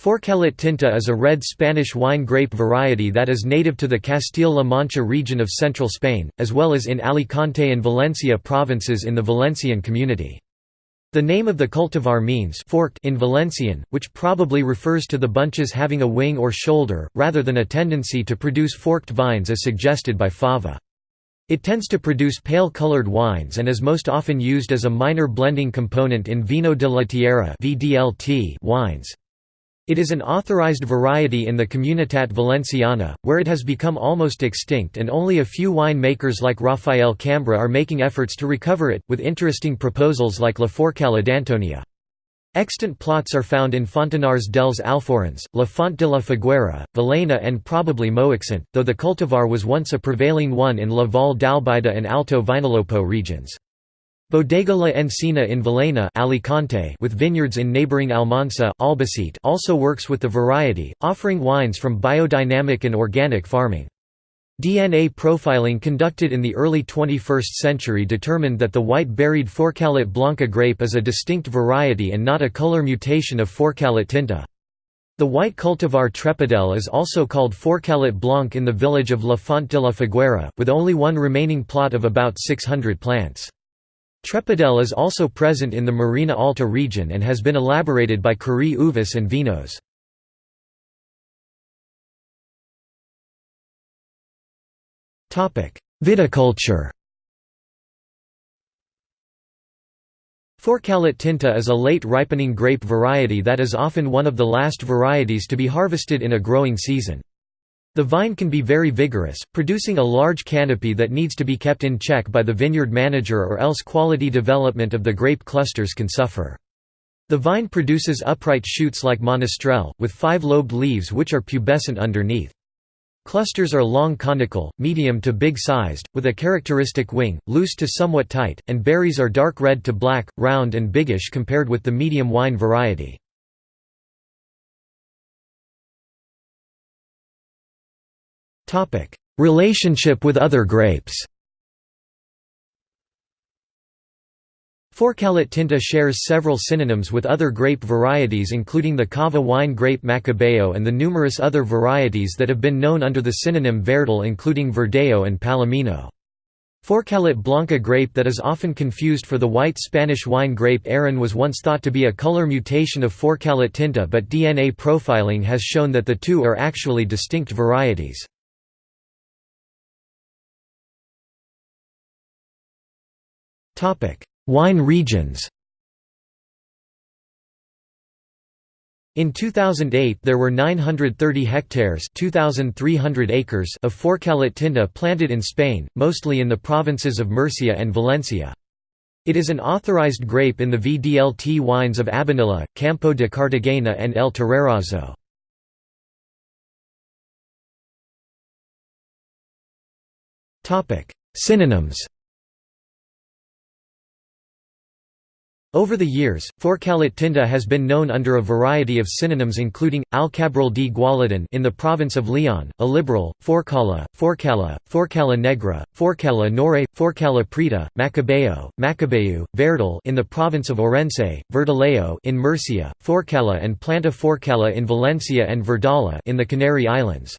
Forcalet Tinta is a red Spanish wine grape variety that is native to the Castile-La Mancha region of central Spain, as well as in Alicante and Valencia provinces in the Valencian community. The name of the cultivar means forked in Valencian, which probably refers to the bunches having a wing or shoulder, rather than a tendency to produce forked vines as suggested by fava. It tends to produce pale-colored wines and is most often used as a minor blending component in Vino de la Tierra wines. It is an authorized variety in the Comunitat Valenciana, where it has become almost extinct and only a few wine makers like Rafael Cambra are making efforts to recover it, with interesting proposals like La Forcala d'Antonia. Extant plots are found in Fontanars dels Alforins, La Font de la Figuera, Valena and probably Moixent, though the cultivar was once a prevailing one in La Vall d'Albaida and Alto Vinalopó regions. Bodega La Encina in Villena Alicante with vineyards in neighboring Almansa Albacete also works with the variety, offering wines from biodynamic and organic farming. DNA profiling conducted in the early 21st century determined that the white-berried Forcalet Blanca grape is a distinct variety and not a color mutation of Forcalet tinta. The white cultivar Trepadell is also called Forcalet Blanc in the village of La Font de la Figuera, with only one remaining plot of about 600 plants. Trepadell is also present in the Marina Alta region and has been elaborated by Curie Uvis and Vinos. Viticulture Forcalet tinta is a late ripening grape variety that is often one of the last varieties to be harvested in a growing season. The vine can be very vigorous, producing a large canopy that needs to be kept in check by the vineyard manager or else quality development of the grape clusters can suffer. The vine produces upright shoots like monastrell, with five-lobed leaves which are pubescent underneath. Clusters are long conical, medium to big-sized, with a characteristic wing, loose to somewhat tight, and berries are dark red to black, round and biggish compared with the medium wine variety. Relationship with other grapes Forcalet tinta shares several synonyms with other grape varieties including the cava wine grape Macabeo and the numerous other varieties that have been known under the synonym Verdal including Verdejo and Palomino. Forcalet Blanca grape that is often confused for the white Spanish wine grape Airén was once thought to be a color mutation of Forcalet tinta but DNA profiling has shown that the two are actually distinct varieties. Wine regions In 2008 there were 930 hectares 2,300 acres of Forcalet tinta planted in Spain, mostly in the provinces of Murcia and Valencia. It is an authorized grape in the VDLT wines of Abanilla, Campo de Cartagena and El Terrerazo. Synonyms Over the years, Forcalet tinta has been known under a variety of synonyms including, Alcabril de Gualadon in the province of Leon, Alibril, Forcala, Forcala, Forcala negra, Forcala nore, Forcala preta, Macabeo, Macabeu, Verdal in the province of Orense, Verdaleo in Murcia, Forcala and Planta Forcala in Valencia and Verdala in the Canary Islands.